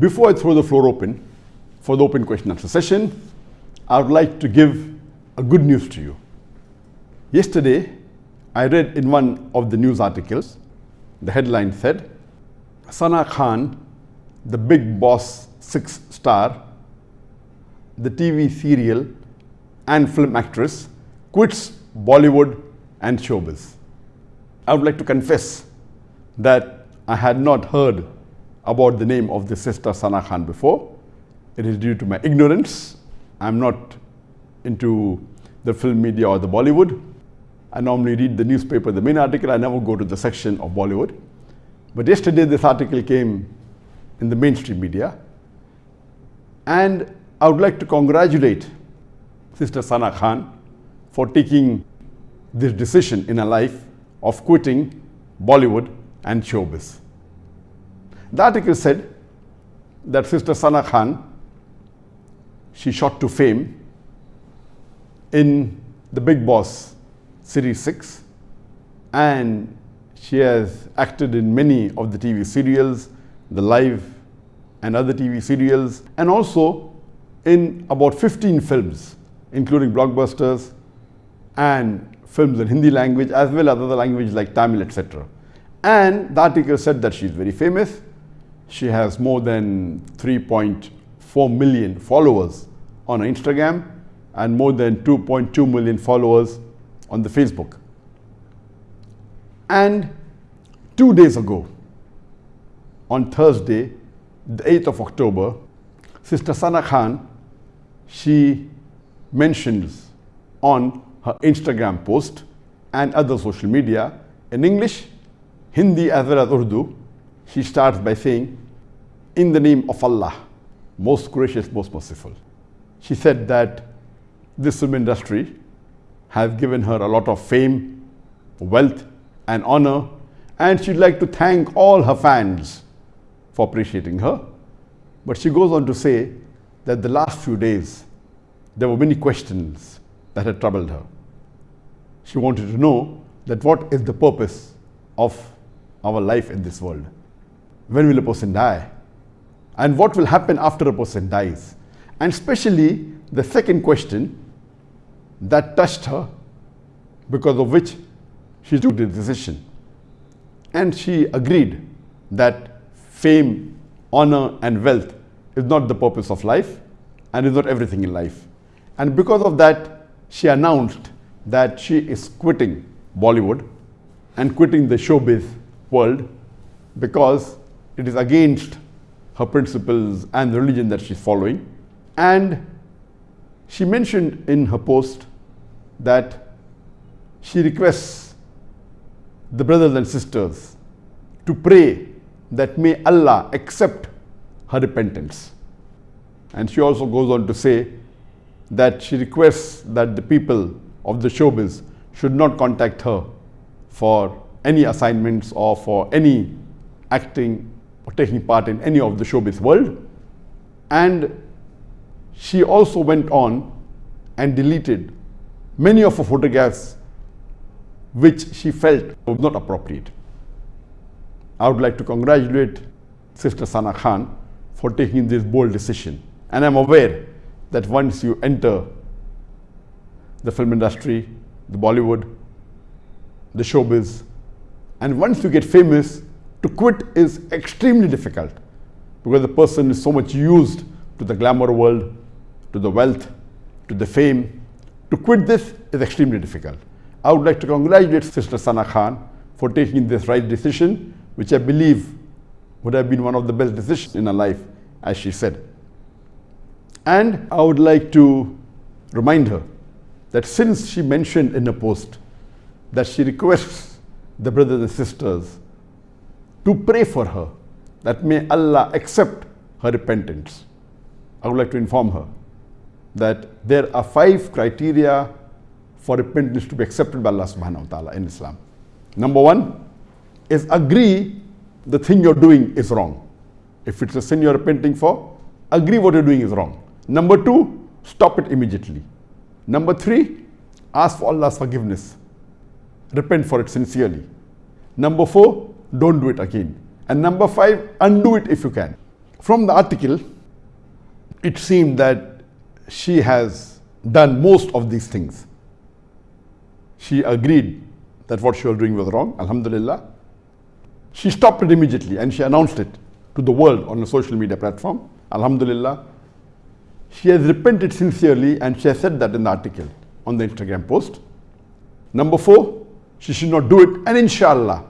Before I throw the floor open for the open question answer session, I would like to give a good news to you. Yesterday, I read in one of the news articles, the headline said, Sana Khan, the Bigg Boss six star, the TV serial and film actress, quits Bollywood and showbiz. I would like to confess that I had not heard about the name of the sister Sana Khan before. It is due to my ignorance. I'm not into the film media or the Bollywood. I normally read the newspaper, the main article. I never go to the section of Bollywood. But yesterday this article came in the mainstream media. And I would like to congratulate Sister Sana Khan for taking this decision in her life of quitting Bollywood and showbiz. The article said that Sister Sana Khan, she shot to fame in The Bigg Boss Series 6 and she has acted in many of the TV serials, the live and other TV serials and also in about 15 films including blockbusters and films in Hindi language as well as other languages like Tamil etc. And the article said that she is very famous. She has more than 3.4 million followers on Instagram and more than 2.2 million followers on the Facebook. And two days ago, on Thursday, the 8th of October, Sister Sana Khan, she mentions on her Instagram post and other social media in English, Hindi as well as Urdu, she starts by saying, in the name of Allah, most gracious, most merciful. She said that this film industry has given her a lot of fame, wealth and honor and she'd like to thank all her fans for appreciating her. But she goes on to say that the last few days there were many questions that had troubled her. She wanted to know that what is the purpose of our life in this world? When will a person die? And what will happen after a person dies? And especially the second question that touched her because of which she took the decision. And she agreed that fame, honor and wealth is not the purpose of life and is not everything in life. And because of that, she announced that she is quitting Bollywood and quitting the showbiz world because it is against her principles and the religion that she's following. And she mentioned in her post that she requests the brothers and sisters to pray that may Allah accept her repentance. And she also goes on to say that she requests that the people of the showbiz should not contact her for any assignments or for any acting or taking part in any of the showbiz world. And she also went on and deleted many of her photographs which she felt was not appropriate. I would like to congratulate Sister Sana Khan for taking this bold decision. And I'm aware that once you enter the film industry, the Bollywood, the showbiz, and once you get famous, to quit is extremely difficult because the person is so much used to the glamour world, to the wealth, to the fame. To quit this is extremely difficult. I would like to congratulate Sister Sana Khan for taking this right decision, which I believe would have been one of the best decisions in her life, as she said. And I would like to remind her that since she mentioned in a post that she requests the brothers and sisters to pray for her that may Allah accept her repentance. I would like to inform her that there are five criteria for repentance to be accepted by Allah subhanahu wa ta'ala in Islam. Number one is agree the thing you're doing is wrong. If it's a sin you're repenting for, agree what you're doing is wrong. Number two, stop it immediately. Number three, ask for Allah's forgiveness. Repent for it sincerely. Number four, don't do it again. And number five, undo it if you can. From the article, it seemed that she has done most of these things. She agreed that what she was doing was wrong, Alhamdulillah. She stopped it immediately and she announced it to the world on a social media platform, Alhamdulillah. She has repented sincerely and she has said that in the article on the Instagram post. Number four, she should not do it and inshallah,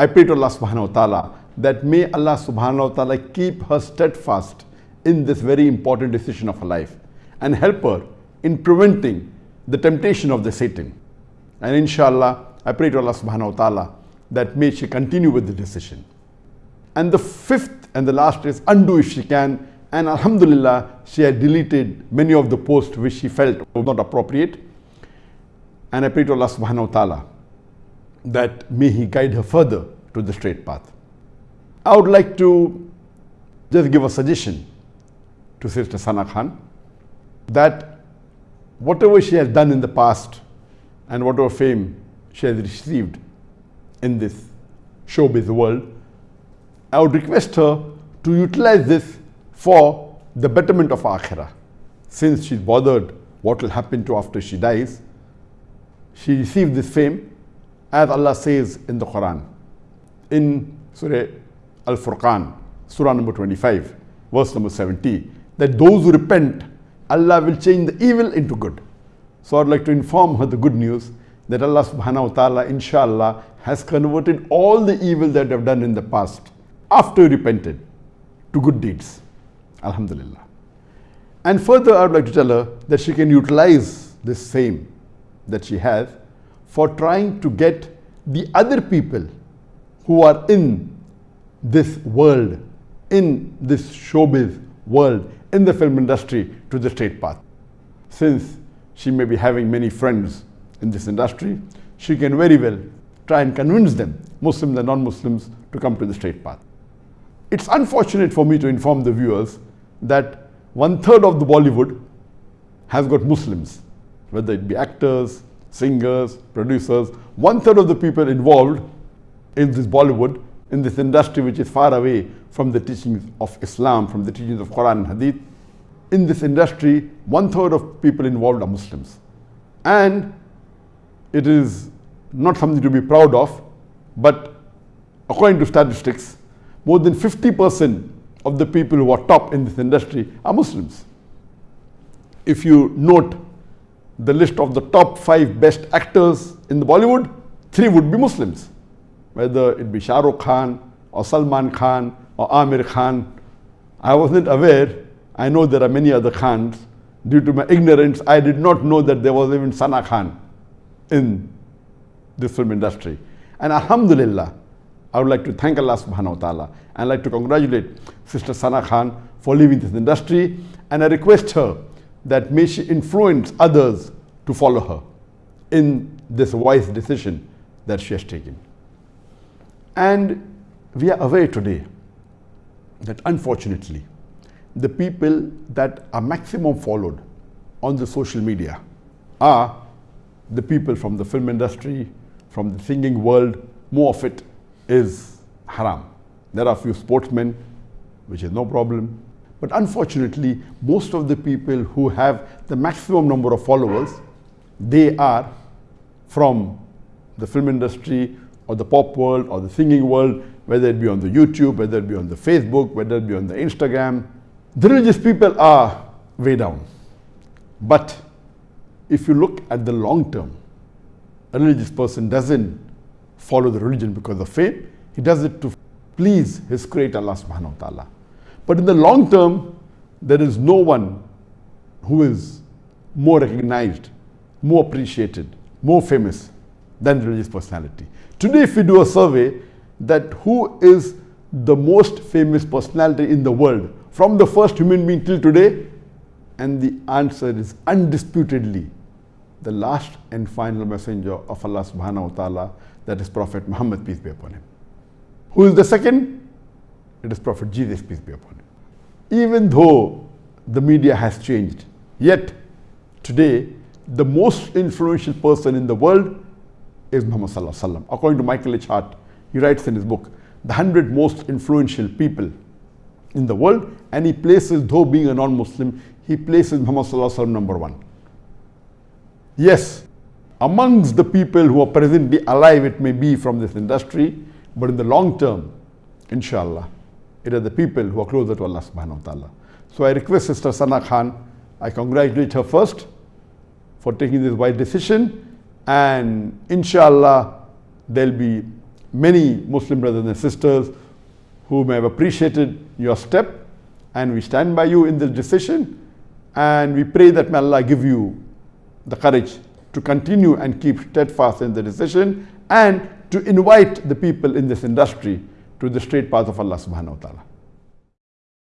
I pray to Allah subhanahu wa ta'ala that may Allah subhanahu wa ta'ala keep her steadfast in this very important decision of her life and help her in preventing the temptation of the Satan. And inshallah, I pray to Allah subhanahu wa ta'ala that may she continue with the decision. And the fifth and the last is undo if she can. And Alhamdulillah, she had deleted many of the posts which she felt were not appropriate. And I pray to Allah subhanahu wa ta'ala that may He guide her further to the straight path. I would like to just give a suggestion to Sister Sana Khan that whatever she has done in the past and whatever fame she has received in this showbiz world, I would request her to utilize this for the betterment of Akhirah. Since she's bothered what will happen to after she dies, she received this fame as Allah says in the Quran. In Surah Al-Furqan, Surah number 25, verse number 70, that those who repent, Allah will change the evil into good. So I'd like to inform her the good news that Allah subhanahu wa ta'ala, inshallah, has converted all the evil that they have done in the past after repented to good deeds. Alhamdulillah. And further, I would like to tell her that she can utilize this fame that she has for trying to get the other people who are in this world, in this showbiz world, in the film industry to the straight path. Since she may be having many friends in this industry, she can very well try and convince them, Muslims and non-Muslims, to come to the straight path. It's unfortunate for me to inform the viewers that one third of the Bollywood has got Muslims, whether it be actors, singers, producers, one third of the people involved in this Bollywood, in this industry which is far away from the teachings of Islam, from the teachings of Quran and Hadith, in this industry, one third of people involved are Muslims. And it is not something to be proud of, but according to statistics, more than 50% of the people who are top in this industry are Muslims. If you note the list of the top five best actors in the Bollywood, three would be Muslims, whether it be Shah Rukh Khan or Salman Khan or Aamir Khan. I wasn't aware, I know there are many other Khans. Due to my ignorance, I did not know that there was even Sana Khan in this film industry. And Alhamdulillah, I would like to thank Allah subhanahu wa ta'ala and I'd like to congratulate Sister Sana Khan for leaving this industry and I request her that may she influence others to follow her in this wise decision that she has taken. And we are aware today that unfortunately the people that are maximum followed on the social media are the people from the film industry, from the singing world, more of it is haram. There are a few sportsmen, which is no problem. But unfortunately, most of the people who have the maximum number of followers, they are from the film industry or the pop world or the singing world, whether it be on the YouTube, whether it be on the Facebook, whether it be on the Instagram. The religious people are way down. But if you look at the long term, a religious person doesn't follow the religion because of faith. He does it to please his creator Allah subhanahu wa ta'ala. But in the long term, there is no one who is more recognized, more appreciated, more famous than religious personality. Today, if we do a survey that who is the most famous personality in the world from the first human being till today, and the answer is undisputedly the last and final messenger of Allah subhanahu wa ta'ala, that is Prophet Muhammad, peace be upon him. Who is the second? It is Prophet Jesus, peace be upon him. Even though the media has changed, yet today the most influential person in the world is Muhammad sallallahu alaihi wasallam. According to Michael H. Hart, he writes in his book, the 100 most influential people in the world and he places, though being a non-Muslim, he places Muhammad number one. Yes, amongst the people who are presently alive, it may be from this industry, but in the long term, inshallah, it are the people who are closer to Allah subhanahu wa ta'ala. So I request Sister Sana Khan, I congratulate her first for taking this wise decision. And inshallah there'll be many Muslim brothers and sisters who may have appreciated your step. And we stand by you in this decision. And we pray that may Allah give you the courage to continue and keep steadfast in the decision and to invite the people in this industry to the straight path of Allah subhanahu wa ta'ala.